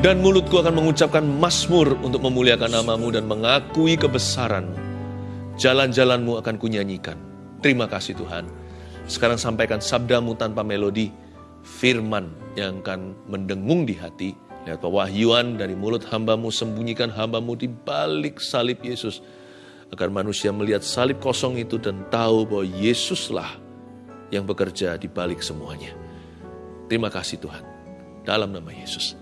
Dan mulutku akan mengucapkan masmur untuk memuliakan namamu dan mengakui kebesaranmu. Jalan-jalanmu akan kunyanyikan. Terima kasih Tuhan. Sekarang sampaikan sabdamu tanpa melodi, firman yang akan mendengung di hati. Lihat pewahyuan dari mulut hambamu, sembunyikan hambamu di balik salib Yesus. Agar manusia melihat salib kosong itu dan tahu bahwa Yesuslah yang bekerja di balik semuanya. Terima kasih Tuhan. Dalam nama Yesus.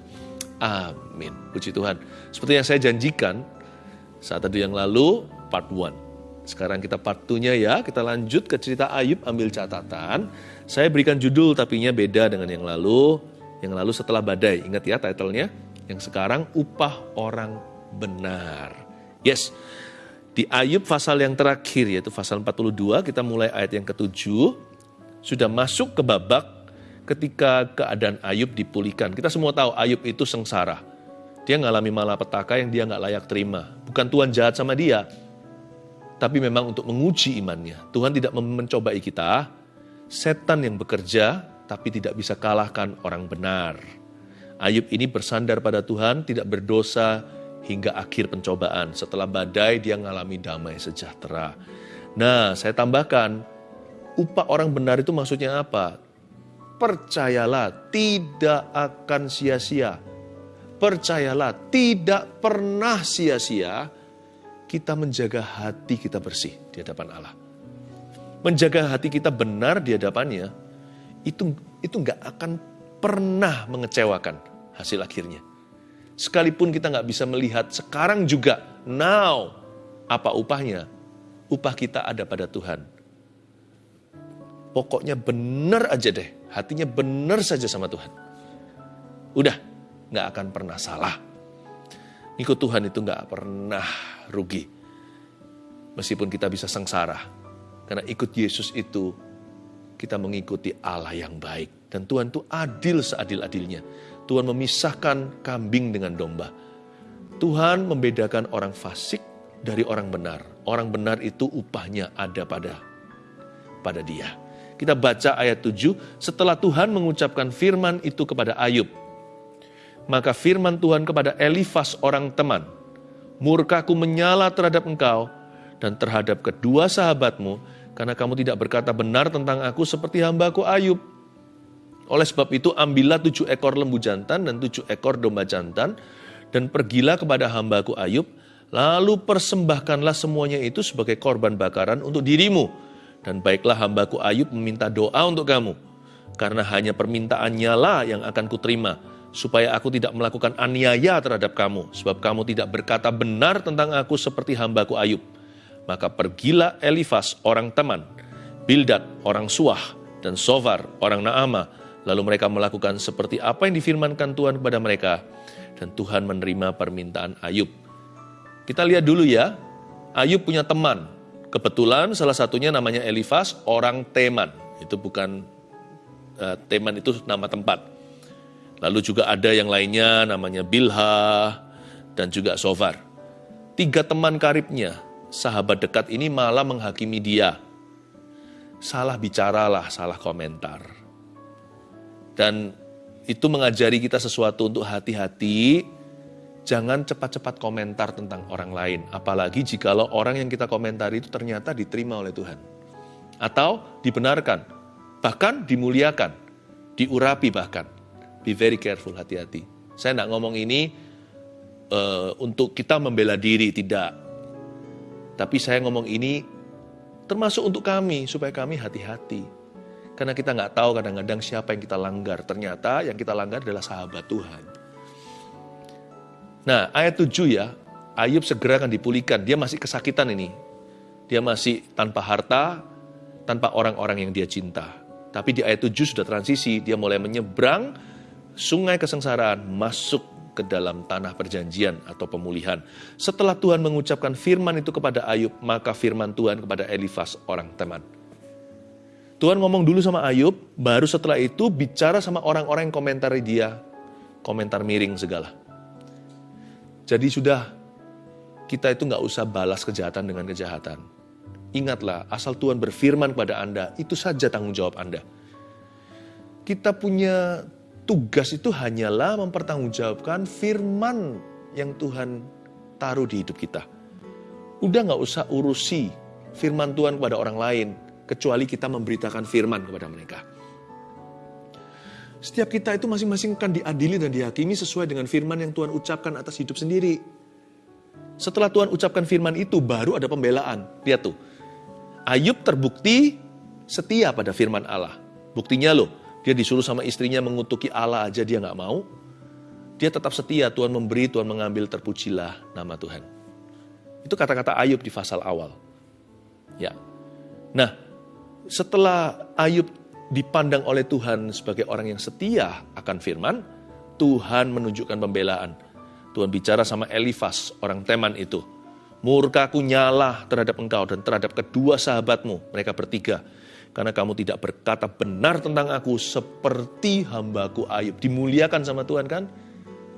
Amin. Puji Tuhan. Seperti yang saya janjikan saat tadi yang lalu, part 1. Sekarang kita part 2-nya ya, kita lanjut ke cerita Ayub ambil catatan. Saya berikan judul tapinya beda dengan yang lalu. Yang lalu setelah badai, ingat ya titlenya. Yang sekarang upah orang benar. Yes, di Ayub pasal yang terakhir yaitu pasal 42 kita mulai ayat yang ketujuh sudah masuk ke babak ketika keadaan Ayub dipulihkan. Kita semua tahu Ayub itu sengsara. Dia ngalami malapetaka yang dia nggak layak terima. Bukan Tuhan jahat sama dia, tapi memang untuk menguji imannya. Tuhan tidak mencobai kita, setan yang bekerja tapi tidak bisa kalahkan orang benar. Ayub ini bersandar pada Tuhan, tidak berdosa hingga akhir pencobaan. Setelah badai dia mengalami damai sejahtera. Nah, saya tambahkan, upah orang benar itu maksudnya apa? Percayalah tidak akan sia-sia. Percayalah tidak pernah sia-sia kita menjaga hati kita bersih di hadapan Allah. Menjaga hati kita benar di hadapannya, itu itu nggak akan pernah mengecewakan hasil akhirnya. Sekalipun kita nggak bisa melihat sekarang juga, now, apa upahnya? Upah kita ada pada Tuhan. Pokoknya benar aja deh hatinya benar saja sama Tuhan. Udah, nggak akan pernah salah. Ikut Tuhan itu nggak pernah rugi. Meskipun kita bisa sengsara. Karena ikut Yesus itu, kita mengikuti Allah yang baik. Dan Tuhan itu adil seadil-adilnya. Tuhan memisahkan kambing dengan domba. Tuhan membedakan orang fasik dari orang benar. Orang benar itu upahnya ada pada pada dia. Kita baca ayat 7, setelah Tuhan mengucapkan firman itu kepada Ayub. Maka firman Tuhan kepada Elifas orang teman, Murkaku menyala terhadap engkau dan terhadap kedua sahabatmu, karena kamu tidak berkata benar tentang aku seperti hambaku Ayub. Oleh sebab itu ambillah tujuh ekor lembu jantan dan tujuh ekor domba jantan, dan pergilah kepada hambaku Ayub, lalu persembahkanlah semuanya itu sebagai korban bakaran untuk dirimu, dan baiklah hambaku Ayub meminta doa untuk kamu, karena hanya permintaannya lah yang akan kuterima, supaya aku tidak melakukan aniaya terhadap kamu, sebab kamu tidak berkata benar tentang aku seperti hambaku Ayub. Maka pergilah Elifas orang teman, Bildad orang Suah, dan Sovar orang Naama, lalu mereka melakukan seperti apa yang difirmankan Tuhan kepada mereka, dan Tuhan menerima permintaan Ayub. Kita lihat dulu ya, Ayub punya teman, Kebetulan salah satunya namanya Elifas, orang Teman. Itu bukan uh, Teman itu nama tempat. Lalu juga ada yang lainnya namanya Bilha dan juga Sofar. Tiga teman karibnya, sahabat dekat ini malah menghakimi dia. Salah bicaralah, salah komentar. Dan itu mengajari kita sesuatu untuk hati-hati jangan cepat-cepat komentar tentang orang lain. Apalagi jikalau orang yang kita komentari itu ternyata diterima oleh Tuhan. Atau dibenarkan, bahkan dimuliakan, diurapi bahkan. Be very careful, hati-hati. Saya tidak ngomong ini uh, untuk kita membela diri, tidak. Tapi saya ngomong ini termasuk untuk kami, supaya kami hati-hati. Karena kita nggak tahu kadang-kadang siapa yang kita langgar. Ternyata yang kita langgar adalah sahabat Tuhan. Nah, ayat 7 ya, Ayub segera akan dipulihkan. Dia masih kesakitan ini. Dia masih tanpa harta, tanpa orang-orang yang dia cinta. Tapi di ayat 7 sudah transisi, dia mulai menyeberang sungai kesengsaraan masuk ke dalam tanah perjanjian atau pemulihan. Setelah Tuhan mengucapkan firman itu kepada Ayub, maka firman Tuhan kepada Elifas orang teman. Tuhan ngomong dulu sama Ayub, baru setelah itu bicara sama orang-orang yang komentari dia, komentar miring segala. Jadi sudah kita itu nggak usah balas kejahatan dengan kejahatan. Ingatlah, asal Tuhan berfirman kepada Anda, itu saja tanggung jawab Anda. Kita punya tugas itu hanyalah mempertanggungjawabkan firman yang Tuhan taruh di hidup kita. Udah nggak usah urusi firman Tuhan kepada orang lain, kecuali kita memberitakan firman kepada mereka. Setiap kita itu masing-masing akan diadili dan dihakimi sesuai dengan firman yang Tuhan ucapkan atas hidup sendiri. Setelah Tuhan ucapkan firman itu, baru ada pembelaan. Lihat tuh, Ayub terbukti setia pada firman Allah. Buktinya loh, dia disuruh sama istrinya mengutuki Allah aja dia nggak mau. Dia tetap setia, Tuhan memberi, Tuhan mengambil, terpujilah nama Tuhan. Itu kata-kata Ayub di pasal awal. Ya. Nah, setelah Ayub dipandang oleh Tuhan sebagai orang yang setia akan firman, Tuhan menunjukkan pembelaan. Tuhan bicara sama Elifas, orang Teman itu. Murkaku nyala terhadap engkau dan terhadap kedua sahabatmu, mereka bertiga karena kamu tidak berkata benar tentang aku seperti hambaku Ayub. Dimuliakan sama Tuhan kan?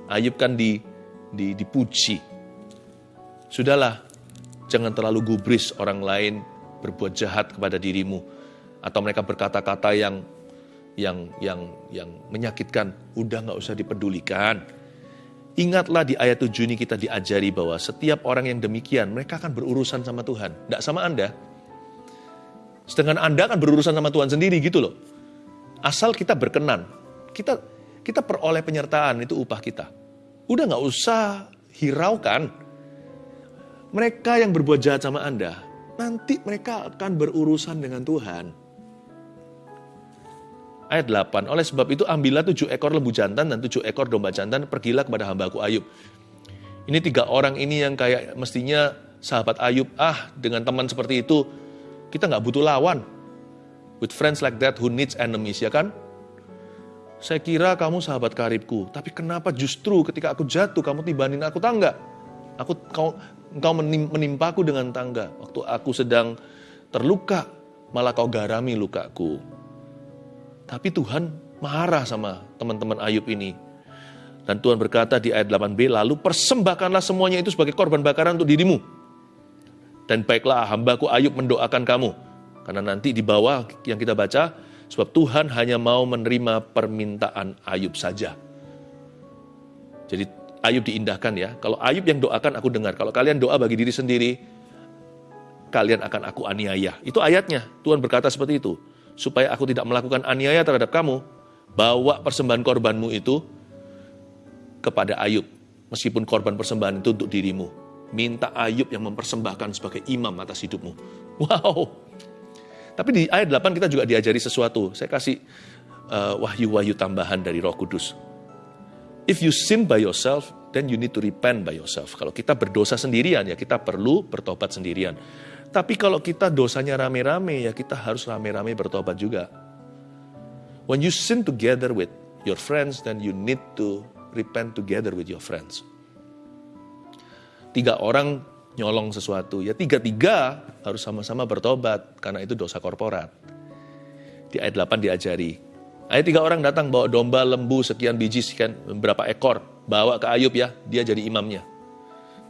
Ayub kan di, di, dipuji. Sudahlah, jangan terlalu gubris orang lain berbuat jahat kepada dirimu atau mereka berkata-kata yang yang yang yang menyakitkan. Udah nggak usah dipedulikan. Ingatlah di ayat 7 ini kita diajari bahwa setiap orang yang demikian mereka akan berurusan sama Tuhan, tidak sama Anda. Sedangkan Anda akan berurusan sama Tuhan sendiri gitu loh. Asal kita berkenan, kita kita peroleh penyertaan itu upah kita. Udah nggak usah hiraukan. Mereka yang berbuat jahat sama Anda, nanti mereka akan berurusan dengan Tuhan. Ayat 8, oleh sebab itu ambillah tujuh ekor lembu jantan dan tujuh ekor domba jantan, pergilah kepada hambaku Ayub. Ini tiga orang ini yang kayak mestinya sahabat Ayub, ah dengan teman seperti itu, kita nggak butuh lawan. With friends like that who needs enemies, ya kan? Saya kira kamu sahabat karibku, tapi kenapa justru ketika aku jatuh, kamu tibanin aku tangga? Aku kau engkau menimpaku dengan tangga. Waktu aku sedang terluka, malah kau garami lukaku. Tapi Tuhan marah sama teman-teman Ayub ini. Dan Tuhan berkata di ayat 8b, lalu persembahkanlah semuanya itu sebagai korban bakaran untuk dirimu dan baiklah hambaku Ayub mendoakan kamu. Karena nanti di bawah yang kita baca, sebab Tuhan hanya mau menerima permintaan Ayub saja. Jadi Ayub diindahkan ya. Kalau Ayub yang doakan aku dengar. Kalau kalian doa bagi diri sendiri, kalian akan aku aniaya. Itu ayatnya. Tuhan berkata seperti itu. Supaya aku tidak melakukan aniaya terhadap kamu, bawa persembahan korbanmu itu kepada Ayub. Meskipun korban persembahan itu untuk dirimu minta Ayub yang mempersembahkan sebagai imam atas hidupmu. Wow. Tapi di ayat 8 kita juga diajari sesuatu. Saya kasih uh, wahyu-wahyu tambahan dari Roh Kudus. If you sin by yourself, then you need to repent by yourself. Kalau kita berdosa sendirian, ya kita perlu bertobat sendirian. Tapi kalau kita dosanya rame-rame, ya kita harus rame-rame bertobat juga. When you sin together with your friends, then you need to repent together with your friends tiga orang nyolong sesuatu, ya tiga-tiga harus sama-sama bertobat karena itu dosa korporat. Di ayat 8 diajari. Ayat tiga orang datang bawa domba, lembu, sekian biji, sekian berapa ekor. Bawa ke Ayub ya, dia jadi imamnya.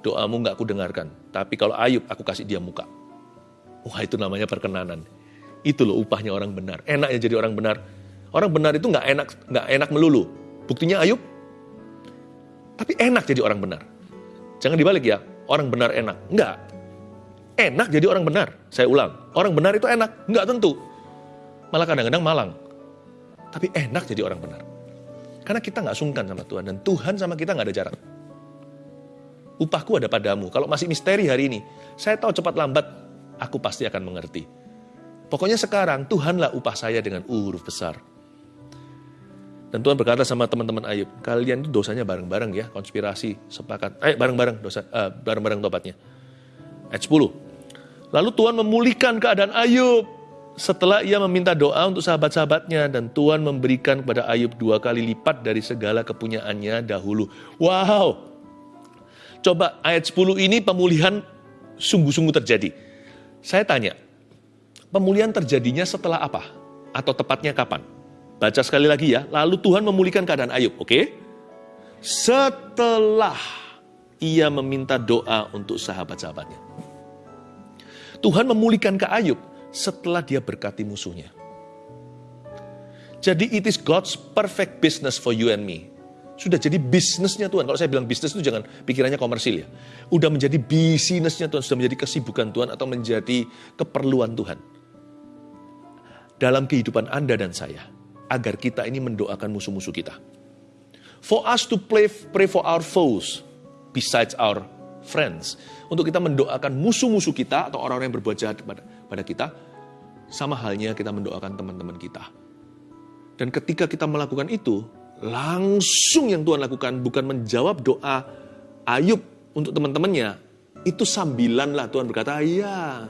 Doamu nggak aku dengarkan. Tapi kalau Ayub, aku kasih dia muka. Wah itu namanya perkenanan. Itu loh upahnya orang benar. Enak ya jadi orang benar. Orang benar itu nggak enak nggak enak melulu. Buktinya Ayub. Tapi enak jadi orang benar. Jangan dibalik ya, orang benar enak. Enggak. Enak jadi orang benar. Saya ulang, orang benar itu enak. Enggak tentu. Malah kadang-kadang malang. Tapi enak jadi orang benar. Karena kita nggak sungkan sama Tuhan. Dan Tuhan sama kita nggak ada jarak. Upahku ada padamu. Kalau masih misteri hari ini, saya tahu cepat lambat, aku pasti akan mengerti. Pokoknya sekarang Tuhanlah upah saya dengan huruf besar. Dan Tuhan berkata sama teman-teman Ayub, kalian itu dosanya bareng-bareng ya, konspirasi, sepakat. Ayo bareng-bareng dosa, uh, bareng-bareng tobatnya. Ayat 10. Lalu Tuhan memulihkan keadaan Ayub setelah ia meminta doa untuk sahabat-sahabatnya dan Tuhan memberikan kepada Ayub dua kali lipat dari segala kepunyaannya dahulu. Wow. Coba ayat 10 ini pemulihan sungguh-sungguh terjadi. Saya tanya, pemulihan terjadinya setelah apa? Atau tepatnya kapan? Baca sekali lagi ya. Lalu Tuhan memulihkan keadaan Ayub, oke? Setelah ia meminta doa untuk sahabat-sahabatnya. Tuhan memulihkan ke Ayub setelah dia berkati musuhnya. Jadi it is God's perfect business for you and me. Sudah jadi bisnisnya Tuhan. Kalau saya bilang bisnis itu jangan pikirannya komersil ya. Udah menjadi bisnisnya Tuhan, sudah menjadi kesibukan Tuhan atau menjadi keperluan Tuhan. Dalam kehidupan Anda dan saya. Agar kita ini mendoakan musuh-musuh kita. For us to pray, pray for our foes besides our friends. Untuk kita mendoakan musuh-musuh kita atau orang-orang yang berbuat jahat pada, pada kita. Sama halnya kita mendoakan teman-teman kita dan ketika kita melakukan itu, langsung yang Tuhan lakukan bukan menjawab doa Ayub untuk teman-temannya. Itu sambilan lah Tuhan berkata, ya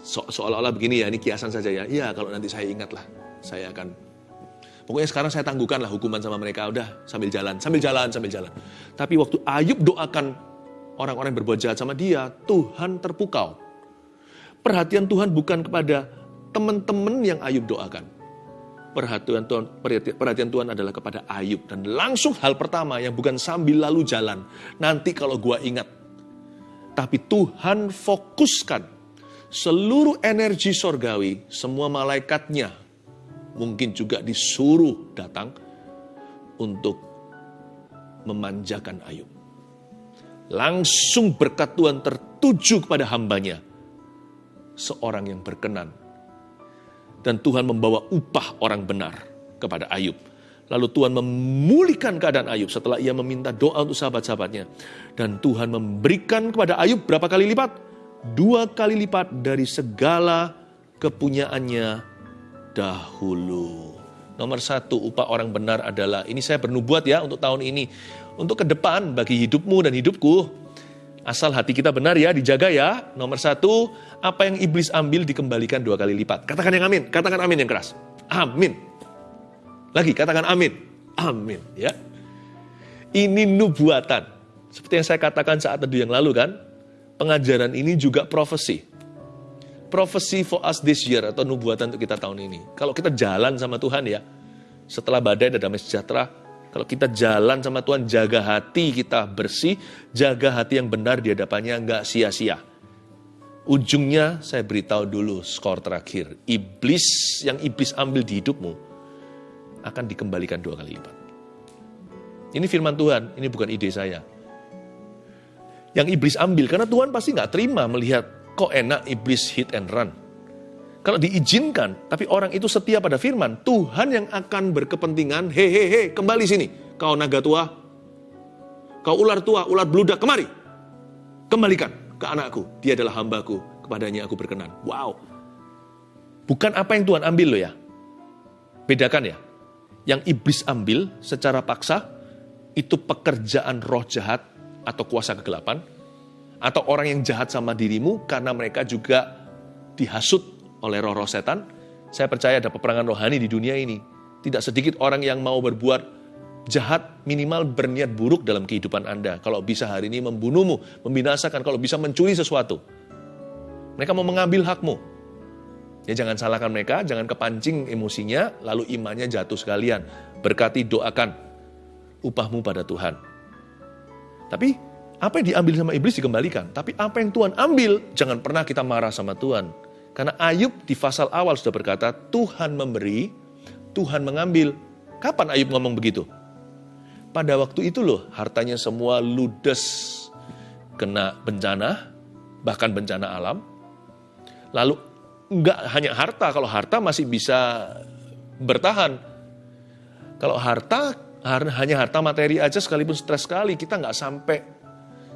so seolah-olah begini ya, ini kiasan saja ya. Iya kalau nanti saya ingat lah, saya akan Pokoknya sekarang saya tangguhkan lah hukuman sama mereka. Udah sambil jalan, sambil jalan, sambil jalan. Tapi waktu Ayub doakan orang-orang yang berbuat jahat sama dia, Tuhan terpukau. Perhatian Tuhan bukan kepada teman-teman yang Ayub doakan perhatian Tuhan, perhatian Tuhan adalah kepada Ayub. Dan langsung hal pertama yang bukan sambil lalu jalan. Nanti kalau gua ingat. Tapi Tuhan fokuskan seluruh energi sorgawi, semua malaikatnya mungkin juga disuruh datang untuk memanjakan Ayub. Langsung berkat Tuhan tertuju kepada hambanya, seorang yang berkenan dan Tuhan membawa upah orang benar kepada Ayub. Lalu Tuhan memulihkan keadaan Ayub setelah ia meminta doa untuk sahabat-sahabatnya. Dan Tuhan memberikan kepada Ayub berapa kali lipat? Dua kali lipat dari segala kepunyaannya dahulu. Nomor satu, upah orang benar adalah, ini saya bernubuat ya untuk tahun ini. Untuk ke depan bagi hidupmu dan hidupku, Asal hati kita benar ya, dijaga ya. Nomor satu, apa yang iblis ambil dikembalikan dua kali lipat. Katakan yang amin, katakan amin yang keras. Amin. Lagi, katakan amin. Amin, ya. Ini nubuatan. Seperti yang saya katakan saat teduh yang lalu kan, pengajaran ini juga profesi. Profesi for us this year atau nubuatan untuk kita tahun ini. Kalau kita jalan sama Tuhan ya, setelah badai dan damai sejahtera, kalau kita jalan sama Tuhan, jaga hati kita bersih, jaga hati yang benar di hadapannya, nggak sia-sia. Ujungnya saya beritahu dulu skor terakhir. Iblis yang iblis ambil di hidupmu akan dikembalikan dua kali lipat. Ini firman Tuhan, ini bukan ide saya. Yang iblis ambil, karena Tuhan pasti nggak terima melihat kok enak iblis hit and run. Kalau diizinkan, tapi orang itu setia pada firman, Tuhan yang akan berkepentingan, hehehe, kembali sini. Kau naga tua, kau ular tua, ular beludak, kemari. Kembalikan ke anakku, dia adalah hambaku, kepadanya aku berkenan. Wow. Bukan apa yang Tuhan ambil loh ya. Bedakan ya. Yang iblis ambil secara paksa, itu pekerjaan roh jahat atau kuasa kegelapan, atau orang yang jahat sama dirimu karena mereka juga dihasut oleh roh-roh setan, saya percaya ada peperangan rohani di dunia ini. Tidak sedikit orang yang mau berbuat jahat minimal berniat buruk dalam kehidupan Anda. Kalau bisa hari ini membunuhmu, membinasakan, kalau bisa mencuri sesuatu. Mereka mau mengambil hakmu. Ya jangan salahkan mereka, jangan kepancing emosinya, lalu imannya jatuh sekalian. Berkati doakan upahmu pada Tuhan. Tapi apa yang diambil sama iblis dikembalikan. Tapi apa yang Tuhan ambil, jangan pernah kita marah sama Tuhan. Karena Ayub di pasal awal sudah berkata, Tuhan memberi, Tuhan mengambil. Kapan Ayub ngomong begitu? Pada waktu itu loh, hartanya semua ludes kena bencana, bahkan bencana alam. Lalu enggak hanya harta, kalau harta masih bisa bertahan. Kalau harta hanya harta materi aja sekalipun stres sekali kita nggak sampai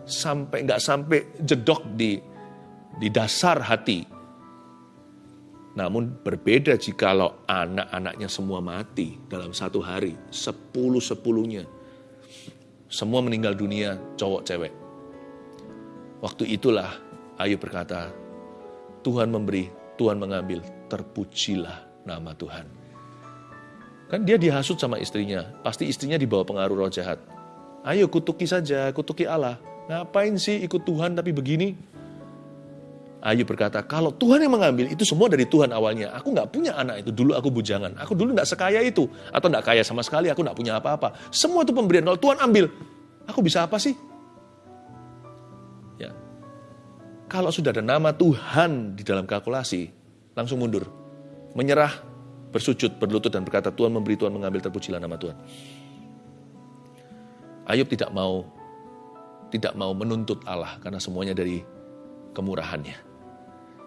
sampai nggak sampai jedok di di dasar hati namun berbeda jikalau anak-anaknya semua mati dalam satu hari, sepuluh-sepuluhnya. Semua meninggal dunia, cowok cewek. Waktu itulah Ayub berkata, Tuhan memberi, Tuhan mengambil, terpujilah nama Tuhan. Kan dia dihasut sama istrinya, pasti istrinya dibawa pengaruh roh jahat. Ayo kutuki saja, kutuki Allah. Ngapain sih ikut Tuhan tapi begini? Ayub berkata, kalau Tuhan yang mengambil, itu semua dari Tuhan awalnya. Aku nggak punya anak itu, dulu aku bujangan. Aku dulu nggak sekaya itu. Atau nggak kaya sama sekali, aku nggak punya apa-apa. Semua itu pemberian, kalau Tuhan ambil, aku bisa apa sih? Ya. Kalau sudah ada nama Tuhan di dalam kalkulasi, langsung mundur. Menyerah, bersujud, berlutut dan berkata, Tuhan memberi, Tuhan mengambil, terpujilah nama Tuhan. Ayub tidak mau tidak mau menuntut Allah karena semuanya dari kemurahannya.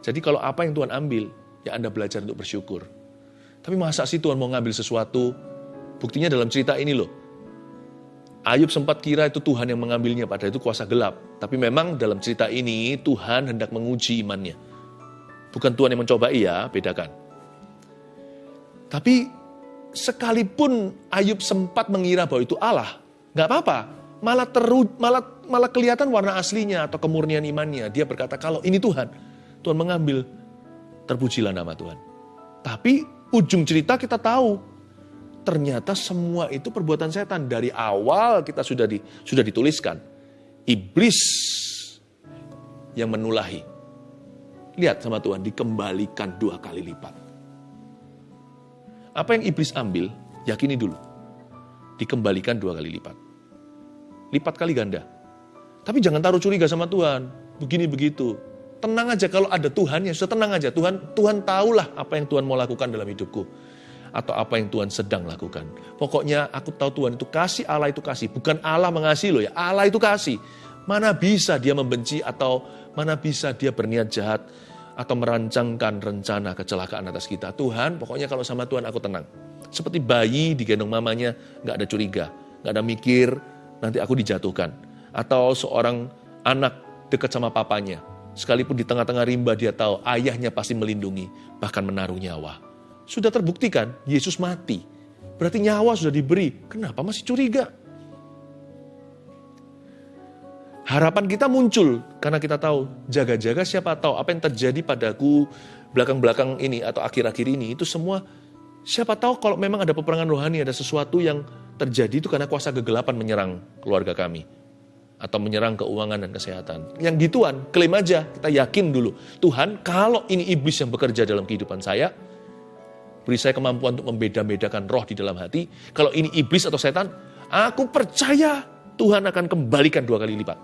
Jadi kalau apa yang Tuhan ambil, ya Anda belajar untuk bersyukur. Tapi masa sih Tuhan mau ngambil sesuatu? Buktinya dalam cerita ini loh. Ayub sempat kira itu Tuhan yang mengambilnya, padahal itu kuasa gelap. Tapi memang dalam cerita ini Tuhan hendak menguji imannya. Bukan Tuhan yang mencoba iya, bedakan. Tapi sekalipun Ayub sempat mengira bahwa itu Allah, nggak apa-apa. Malah teru, malah malah kelihatan warna aslinya atau kemurnian imannya. Dia berkata kalau ini Tuhan, Tuhan mengambil, terpujilah nama Tuhan. Tapi ujung cerita kita tahu ternyata semua itu perbuatan setan. Dari awal kita sudah di, sudah dituliskan iblis yang menulahi. Lihat sama Tuhan dikembalikan dua kali lipat. Apa yang iblis ambil yakini dulu. Dikembalikan dua kali lipat. Lipat kali ganda. Tapi jangan taruh curiga sama Tuhan. Begini begitu tenang aja kalau ada Tuhan ya sudah tenang aja Tuhan Tuhan tahulah apa yang Tuhan mau lakukan dalam hidupku atau apa yang Tuhan sedang lakukan. Pokoknya aku tahu Tuhan itu kasih, Allah itu kasih. Bukan Allah mengasihi loh ya, Allah itu kasih. Mana bisa dia membenci atau mana bisa dia berniat jahat atau merancangkan rencana kecelakaan atas kita. Tuhan, pokoknya kalau sama Tuhan aku tenang. Seperti bayi digendong mamanya, nggak ada curiga, nggak ada mikir, nanti aku dijatuhkan. Atau seorang anak dekat sama papanya, sekalipun di tengah-tengah rimba dia tahu ayahnya pasti melindungi, bahkan menaruh nyawa. Sudah terbuktikan Yesus mati. Berarti nyawa sudah diberi. Kenapa masih curiga? Harapan kita muncul karena kita tahu jaga-jaga siapa tahu apa yang terjadi padaku belakang-belakang ini atau akhir-akhir ini itu semua siapa tahu kalau memang ada peperangan rohani ada sesuatu yang terjadi itu karena kuasa kegelapan menyerang keluarga kami atau menyerang keuangan dan kesehatan. Yang gituan, klaim aja, kita yakin dulu. Tuhan, kalau ini iblis yang bekerja dalam kehidupan saya, Beri saya kemampuan untuk membeda-bedakan roh di dalam hati. Kalau ini iblis atau setan, aku percaya Tuhan akan kembalikan dua kali lipat.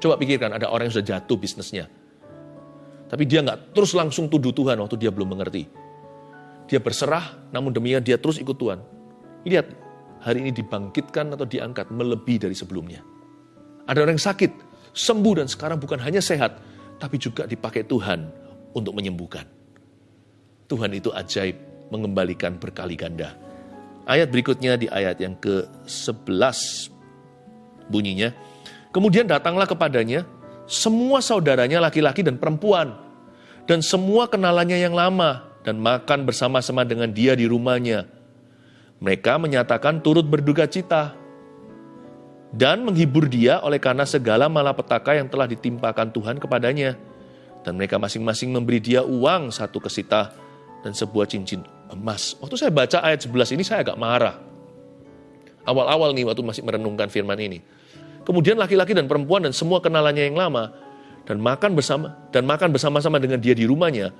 Coba pikirkan, ada orang yang sudah jatuh bisnisnya. Tapi dia nggak terus langsung tuduh Tuhan waktu dia belum mengerti. Dia berserah, namun demikian dia terus ikut Tuhan. Lihat, hari ini dibangkitkan atau diangkat melebihi dari sebelumnya. Ada orang yang sakit, sembuh dan sekarang bukan hanya sehat, tapi juga dipakai Tuhan untuk menyembuhkan. Tuhan itu ajaib, mengembalikan berkali ganda. Ayat berikutnya di ayat yang ke-11 bunyinya, Kemudian datanglah kepadanya semua saudaranya laki-laki dan perempuan, dan semua kenalannya yang lama, dan makan bersama-sama dengan dia di rumahnya. Mereka menyatakan turut berduka cita, dan menghibur dia oleh karena segala malapetaka yang telah ditimpakan Tuhan kepadanya. Dan mereka masing-masing memberi dia uang satu kesita dan sebuah cincin emas. Waktu saya baca ayat 11 ini saya agak marah. Awal-awal nih waktu masih merenungkan firman ini. Kemudian laki-laki dan perempuan dan semua kenalannya yang lama dan makan bersama dan makan bersama-sama dengan dia di rumahnya.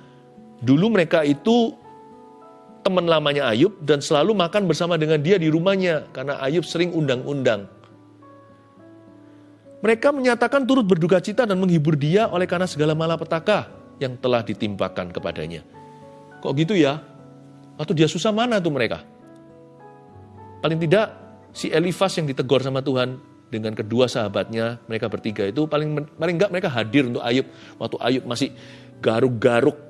Dulu mereka itu teman lamanya Ayub dan selalu makan bersama dengan dia di rumahnya karena Ayub sering undang-undang. Mereka menyatakan turut berduka cita dan menghibur dia oleh karena segala malapetaka yang telah ditimpakan kepadanya. Kok gitu ya? Waktu dia susah mana tuh mereka? Paling tidak si Elifas yang ditegur sama Tuhan dengan kedua sahabatnya, mereka bertiga itu paling paling enggak mereka hadir untuk Ayub. Waktu Ayub masih garuk-garuk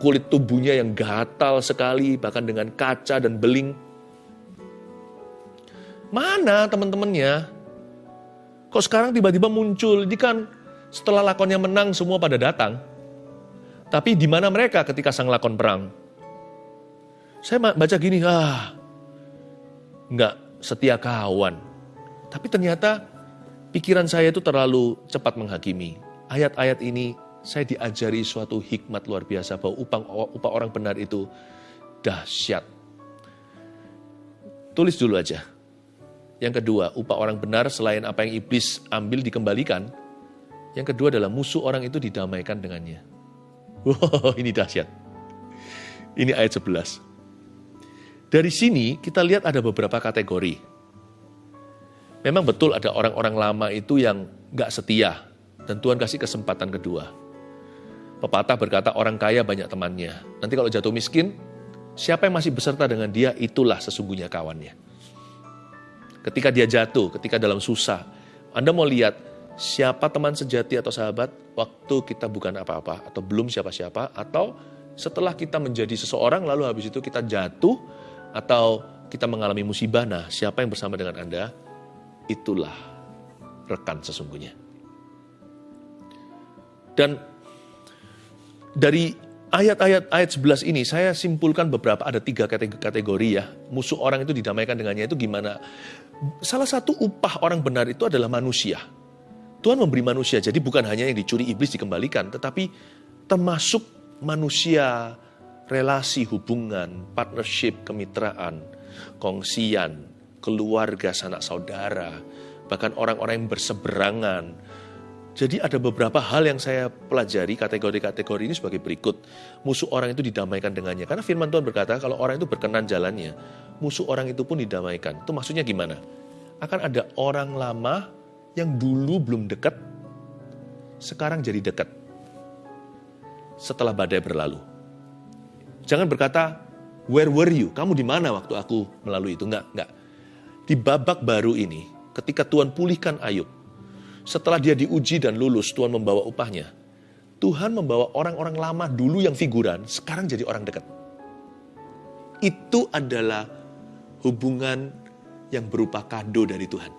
kulit tubuhnya yang gatal sekali, bahkan dengan kaca dan beling. Mana teman-temannya? Kok sekarang tiba-tiba muncul? Ini kan setelah lakonnya menang semua pada datang. Tapi di mana mereka ketika sang lakon perang? Saya baca gini, ah, nggak setia kawan. Tapi ternyata pikiran saya itu terlalu cepat menghakimi. Ayat-ayat ini saya diajari suatu hikmat luar biasa bahwa upah, upah orang benar itu dahsyat. Tulis dulu aja. Yang kedua, upah orang benar selain apa yang iblis ambil dikembalikan. Yang kedua adalah musuh orang itu didamaikan dengannya. Wow, ini dahsyat. Ini ayat 11. Dari sini kita lihat ada beberapa kategori. Memang betul ada orang-orang lama itu yang gak setia. Dan Tuhan kasih kesempatan kedua. Pepatah berkata orang kaya banyak temannya. Nanti kalau jatuh miskin, siapa yang masih beserta dengan dia, itulah sesungguhnya kawannya. Ketika dia jatuh, ketika dalam susah, Anda mau lihat siapa teman sejati atau sahabat waktu kita bukan apa-apa, atau belum siapa-siapa, atau setelah kita menjadi seseorang, lalu habis itu kita jatuh, atau kita mengalami musibah, nah siapa yang bersama dengan Anda, itulah rekan sesungguhnya. Dan dari ayat-ayat ayat 11 ini saya simpulkan beberapa ada tiga kategori ya. Musuh orang itu didamaikan dengannya itu gimana? Salah satu upah orang benar itu adalah manusia. Tuhan memberi manusia, jadi bukan hanya yang dicuri iblis dikembalikan, tetapi termasuk manusia, relasi, hubungan, partnership, kemitraan, kongsian, keluarga, sanak saudara, bahkan orang-orang yang berseberangan, jadi ada beberapa hal yang saya pelajari kategori-kategori ini sebagai berikut. Musuh orang itu didamaikan dengannya. Karena firman Tuhan berkata kalau orang itu berkenan jalannya, musuh orang itu pun didamaikan. Itu maksudnya gimana? Akan ada orang lama yang dulu belum dekat, sekarang jadi dekat. Setelah badai berlalu. Jangan berkata, where were you? Kamu di mana waktu aku melalui itu? Enggak, enggak. Di babak baru ini, ketika Tuhan pulihkan Ayub, setelah dia diuji dan lulus, Tuhan membawa upahnya. Tuhan membawa orang-orang lama dulu yang figuran, sekarang jadi orang dekat. Itu adalah hubungan yang berupa kado dari Tuhan.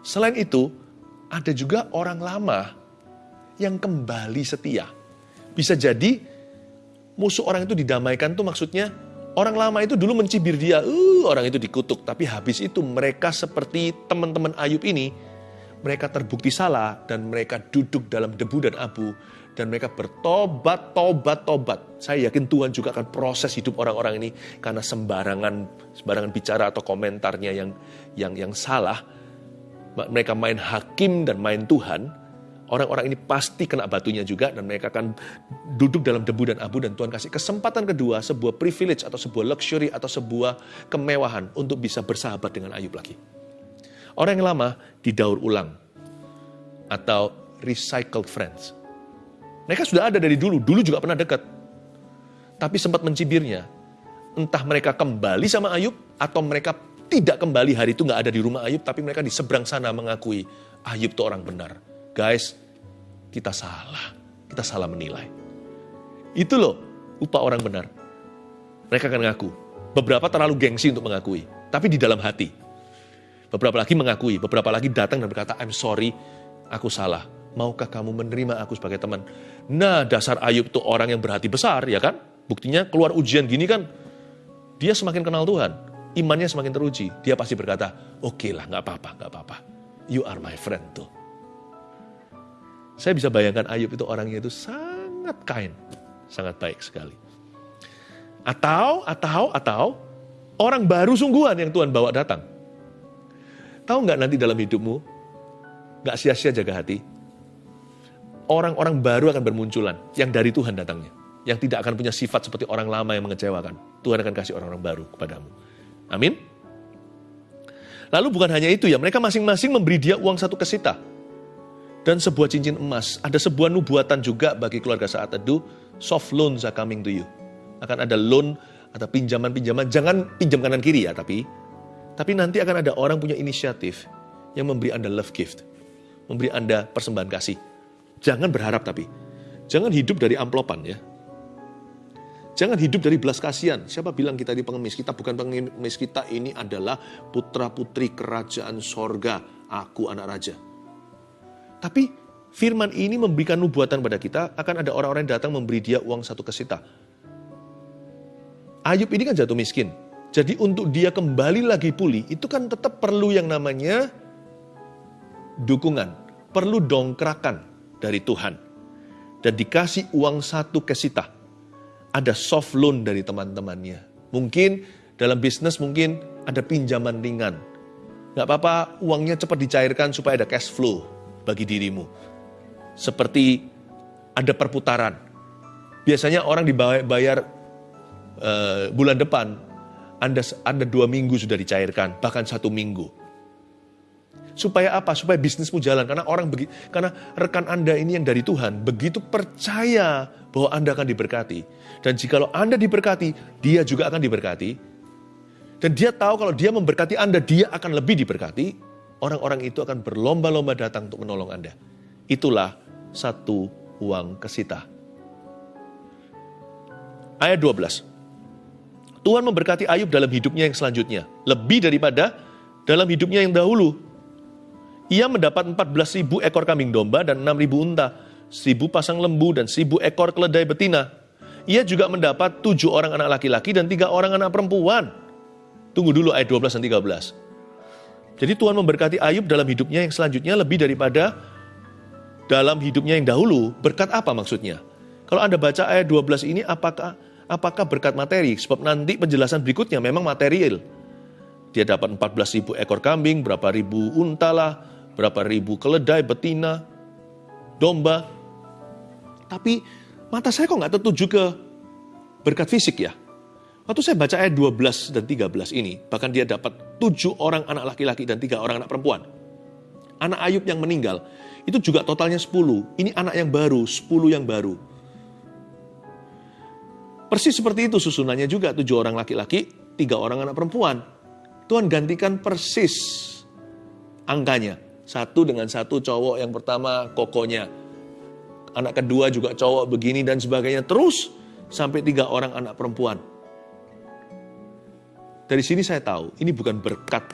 Selain itu, ada juga orang lama yang kembali setia. Bisa jadi musuh orang itu didamaikan tuh maksudnya orang lama itu dulu mencibir dia, uh, orang itu dikutuk. Tapi habis itu mereka seperti teman-teman Ayub ini, mereka terbukti salah dan mereka duduk dalam debu dan abu dan mereka bertobat, tobat, tobat. Saya yakin Tuhan juga akan proses hidup orang-orang ini karena sembarangan sembarangan bicara atau komentarnya yang yang yang salah. Mereka main hakim dan main Tuhan. Orang-orang ini pasti kena batunya juga dan mereka akan duduk dalam debu dan abu dan Tuhan kasih kesempatan kedua, sebuah privilege atau sebuah luxury atau sebuah kemewahan untuk bisa bersahabat dengan Ayub lagi. Orang yang lama didaur ulang atau recycled friends. Mereka sudah ada dari dulu, dulu juga pernah dekat. Tapi sempat mencibirnya. Entah mereka kembali sama Ayub atau mereka tidak kembali hari itu nggak ada di rumah Ayub, tapi mereka di seberang sana mengakui Ayub itu orang benar. Guys, kita salah. Kita salah menilai. Itu loh upah orang benar. Mereka akan mengaku. Beberapa terlalu gengsi untuk mengakui. Tapi di dalam hati. Beberapa lagi mengakui, beberapa lagi datang dan berkata, I'm sorry, aku salah. Maukah kamu menerima aku sebagai teman? Nah, dasar Ayub itu orang yang berhati besar, ya kan? Buktinya keluar ujian gini kan, dia semakin kenal Tuhan. Imannya semakin teruji. Dia pasti berkata, oke okay lah, nggak apa-apa, nggak apa-apa. You are my friend tuh. Saya bisa bayangkan Ayub itu orangnya itu sangat kind, sangat baik sekali. Atau, atau, atau, orang baru sungguhan yang Tuhan bawa datang. Tahu nggak nanti dalam hidupmu, nggak sia-sia jaga hati, orang-orang baru akan bermunculan yang dari Tuhan datangnya. Yang tidak akan punya sifat seperti orang lama yang mengecewakan. Tuhan akan kasih orang-orang baru kepadamu. Amin. Lalu bukan hanya itu ya, mereka masing-masing memberi dia uang satu kesita. Dan sebuah cincin emas. Ada sebuah nubuatan juga bagi keluarga saat teduh, soft loans are coming to you. Akan ada loan atau pinjaman-pinjaman, jangan pinjam kanan kiri ya, tapi tapi nanti akan ada orang punya inisiatif yang memberi Anda love gift. Memberi Anda persembahan kasih. Jangan berharap tapi. Jangan hidup dari amplopan ya. Jangan hidup dari belas kasihan. Siapa bilang kita di pengemis? Kita bukan pengemis, kita ini adalah putra-putri kerajaan sorga. Aku anak raja. Tapi firman ini memberikan nubuatan pada kita, akan ada orang-orang yang datang memberi dia uang satu kesita. Ayub ini kan jatuh miskin. Jadi untuk dia kembali lagi pulih, itu kan tetap perlu yang namanya dukungan. Perlu dongkrakan dari Tuhan. Dan dikasih uang satu kesita. Ada soft loan dari teman-temannya. Mungkin dalam bisnis mungkin ada pinjaman ringan. Gak apa-apa uangnya cepat dicairkan supaya ada cash flow bagi dirimu. Seperti ada perputaran. Biasanya orang dibayar uh, bulan depan anda, Anda dua minggu sudah dicairkan, bahkan satu minggu. Supaya apa? Supaya bisnismu jalan. Karena orang begi, karena rekan Anda ini yang dari Tuhan begitu percaya bahwa Anda akan diberkati. Dan jikalau Anda diberkati, dia juga akan diberkati. Dan dia tahu kalau dia memberkati Anda, dia akan lebih diberkati. Orang-orang itu akan berlomba-lomba datang untuk menolong Anda. Itulah satu uang kesita. Ayat 12. Tuhan memberkati Ayub dalam hidupnya yang selanjutnya. Lebih daripada dalam hidupnya yang dahulu. Ia mendapat 14 ribu ekor kambing domba dan 6 ribu unta, seribu pasang lembu dan seribu ekor keledai betina. Ia juga mendapat tujuh orang anak laki-laki dan tiga orang anak perempuan. Tunggu dulu ayat 12 dan 13. Jadi Tuhan memberkati Ayub dalam hidupnya yang selanjutnya lebih daripada dalam hidupnya yang dahulu. Berkat apa maksudnya? Kalau Anda baca ayat 12 ini apakah apakah berkat materi? Sebab nanti penjelasan berikutnya memang material. Dia dapat 14 ribu ekor kambing, berapa ribu unta lah, berapa ribu keledai, betina, domba. Tapi mata saya kok nggak tertuju ke berkat fisik ya. Waktu saya baca ayat 12 dan 13 ini, bahkan dia dapat tujuh orang anak laki-laki dan tiga orang anak perempuan. Anak Ayub yang meninggal, itu juga totalnya 10. Ini anak yang baru, 10 yang baru. Persis seperti itu susunannya juga, tujuh orang laki-laki, tiga orang anak perempuan. Tuhan gantikan persis angkanya. Satu dengan satu cowok yang pertama kokonya. Anak kedua juga cowok begini dan sebagainya. Terus sampai tiga orang anak perempuan. Dari sini saya tahu ini bukan berkat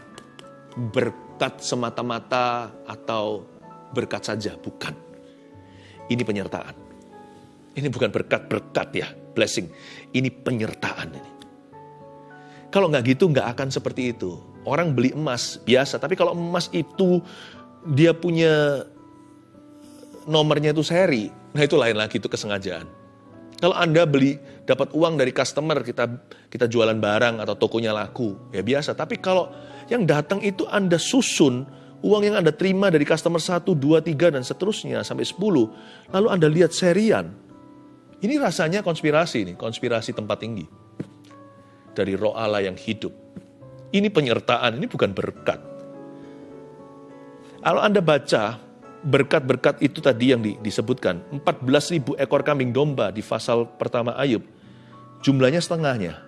berkat semata-mata atau berkat saja, bukan. Ini penyertaan. Ini bukan berkat-berkat ya, blessing. Ini penyertaan ini. Kalau nggak gitu nggak akan seperti itu. Orang beli emas biasa, tapi kalau emas itu dia punya nomornya itu seri, nah itu lain lagi itu kesengajaan. Kalau Anda beli dapat uang dari customer, kita kita jualan barang atau tokonya laku, ya biasa. Tapi kalau yang datang itu Anda susun uang yang Anda terima dari customer 1, 2, 3 dan seterusnya sampai 10, lalu Anda lihat serian. Ini rasanya konspirasi nih, konspirasi tempat tinggi dari roh Allah yang hidup. Ini penyertaan, ini bukan berkat. Kalau Anda baca berkat-berkat itu tadi yang disebutkan, 14 ribu ekor kambing domba di pasal pertama Ayub, jumlahnya setengahnya.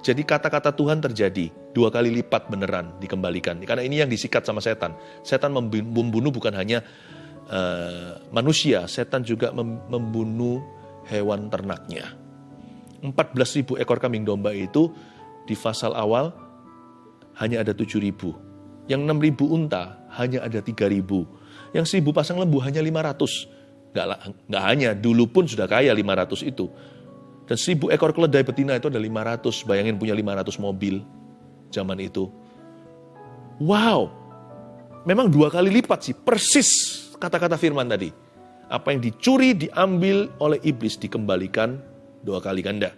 Jadi kata-kata Tuhan terjadi, dua kali lipat beneran dikembalikan. Karena ini yang disikat sama setan. Setan membunuh bukan hanya uh, manusia, setan juga membunuh hewan ternaknya. 14 ribu ekor kambing domba itu di fasal awal hanya ada 7 ribu. Yang 6 ribu unta hanya ada 3 ribu. Yang 1000 pasang lembu hanya 500. Nggak, nggak hanya, dulu pun sudah kaya 500 itu. Dan 1000 ekor keledai betina itu ada 500. Bayangin punya 500 mobil zaman itu. Wow, memang dua kali lipat sih, persis kata-kata firman tadi. Apa yang dicuri, diambil oleh iblis, dikembalikan dua kali ganda.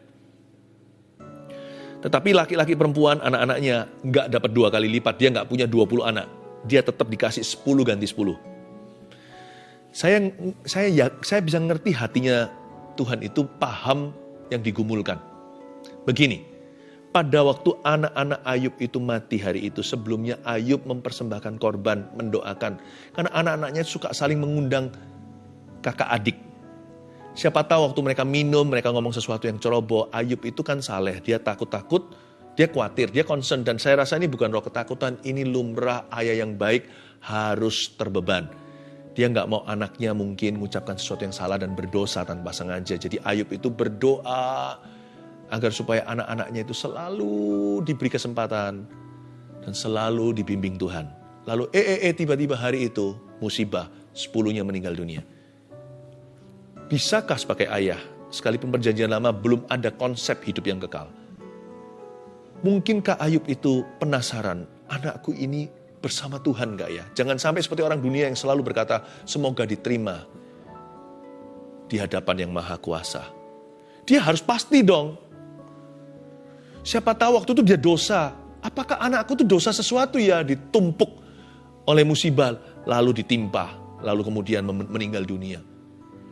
Tetapi laki-laki perempuan, anak-anaknya nggak dapat dua kali lipat. Dia nggak punya 20 anak. Dia tetap dikasih 10 ganti 10. Saya saya ya, saya bisa ngerti hatinya Tuhan itu paham yang digumulkan. Begini, pada waktu anak-anak Ayub itu mati hari itu, sebelumnya Ayub mempersembahkan korban, mendoakan. Karena anak-anaknya suka saling mengundang kakak adik. Siapa tahu waktu mereka minum, mereka ngomong sesuatu yang ceroboh. Ayub itu kan saleh, dia takut-takut, dia khawatir, dia concern. Dan saya rasa ini bukan roh ketakutan, ini lumrah ayah yang baik harus terbeban. Dia nggak mau anaknya mungkin mengucapkan sesuatu yang salah dan berdosa tanpa sengaja. Jadi Ayub itu berdoa agar supaya anak-anaknya itu selalu diberi kesempatan dan selalu dibimbing Tuhan. Lalu eh eh eh tiba-tiba hari itu musibah, sepuluhnya meninggal dunia. Bisakah sebagai ayah, sekalipun perjanjian lama belum ada konsep hidup yang kekal? Mungkinkah Ayub itu penasaran, anakku ini bersama Tuhan gak ya? Jangan sampai seperti orang dunia yang selalu berkata, semoga diterima di hadapan yang maha kuasa. Dia harus pasti dong. Siapa tahu waktu itu dia dosa. Apakah anakku itu dosa sesuatu ya ditumpuk oleh musibah lalu ditimpa, lalu kemudian meninggal dunia.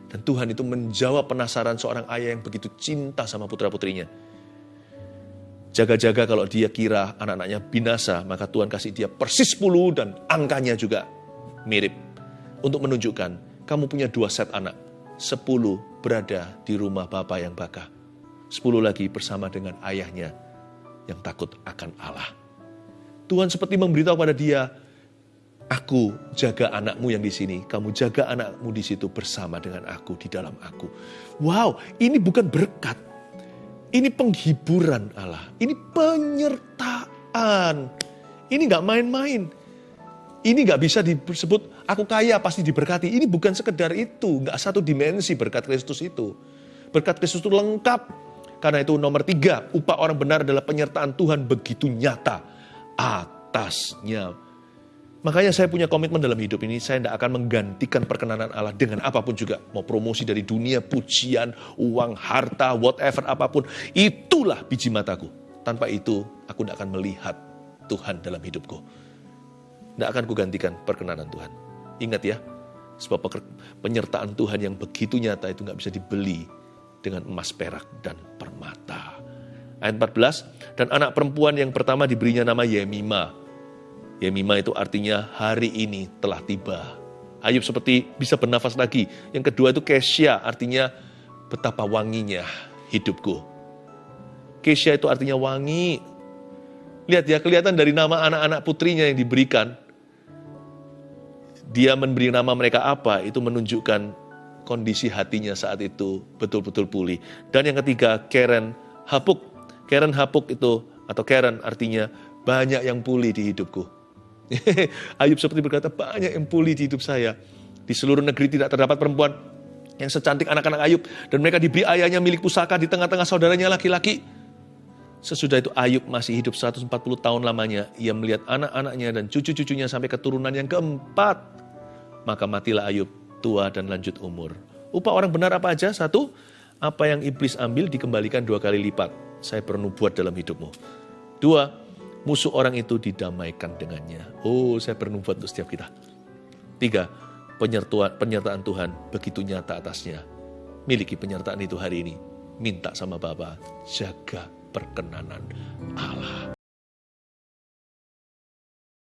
Dan Tuhan itu menjawab penasaran seorang ayah yang begitu cinta sama putra-putrinya. Jaga-jaga kalau dia kira anak-anaknya binasa, maka Tuhan kasih dia persis 10 dan angkanya juga mirip. Untuk menunjukkan, kamu punya dua set anak. 10 berada di rumah Bapa yang baka. 10 lagi bersama dengan ayahnya yang takut akan Allah. Tuhan seperti memberitahu pada dia, Aku jaga anakmu yang di sini, kamu jaga anakmu di situ bersama dengan aku di dalam aku. Wow, ini bukan berkat, ini penghiburan Allah. Ini penyertaan. Ini nggak main-main. Ini nggak bisa disebut aku kaya pasti diberkati. Ini bukan sekedar itu. Nggak satu dimensi berkat Kristus itu. Berkat Kristus itu lengkap. Karena itu nomor tiga, upah orang benar adalah penyertaan Tuhan begitu nyata atasnya Makanya saya punya komitmen dalam hidup ini, saya tidak akan menggantikan perkenanan Allah dengan apa pun juga. Mau promosi dari dunia, pujian, uang, harta, whatever, apa pun. Itulah biji mataku. Tanpa itu, aku tidak akan melihat Tuhan dalam hidupku. Tidak akan kugantikan perkenanan Tuhan. Ingat ya, sebab penyertaan Tuhan yang begitu nyata itu nggak bisa dibeli dengan emas perak dan permata. Ayat 14, dan anak perempuan yang pertama diberinya nama Yemima Yemima itu artinya hari ini telah tiba. Ayub seperti bisa bernafas lagi. Yang kedua itu Kesya, artinya betapa wanginya hidupku. Kesya itu artinya wangi. Lihat ya, kelihatan dari nama anak-anak putrinya yang diberikan. Dia memberi nama mereka apa, itu menunjukkan kondisi hatinya saat itu betul-betul pulih. Dan yang ketiga, Karen Hapuk. Karen Hapuk itu, atau Karen artinya banyak yang pulih di hidupku. Ayub seperti berkata, banyak yang pulih di hidup saya. Di seluruh negeri tidak terdapat perempuan yang secantik anak-anak Ayub. Dan mereka diberi ayahnya milik pusaka di tengah-tengah saudaranya laki-laki. Sesudah itu Ayub masih hidup 140 tahun lamanya. Ia melihat anak-anaknya dan cucu-cucunya sampai keturunan yang keempat. Maka matilah Ayub tua dan lanjut umur. Upah orang benar apa aja? Satu, apa yang iblis ambil dikembalikan dua kali lipat. Saya perlu buat dalam hidupmu. Dua, musuh orang itu didamaikan dengannya. Oh, saya bernubuat untuk setiap kita. Tiga, penyertaan, penyertaan Tuhan begitu nyata atasnya. Miliki penyertaan itu hari ini. Minta sama Bapa, jaga perkenanan Allah.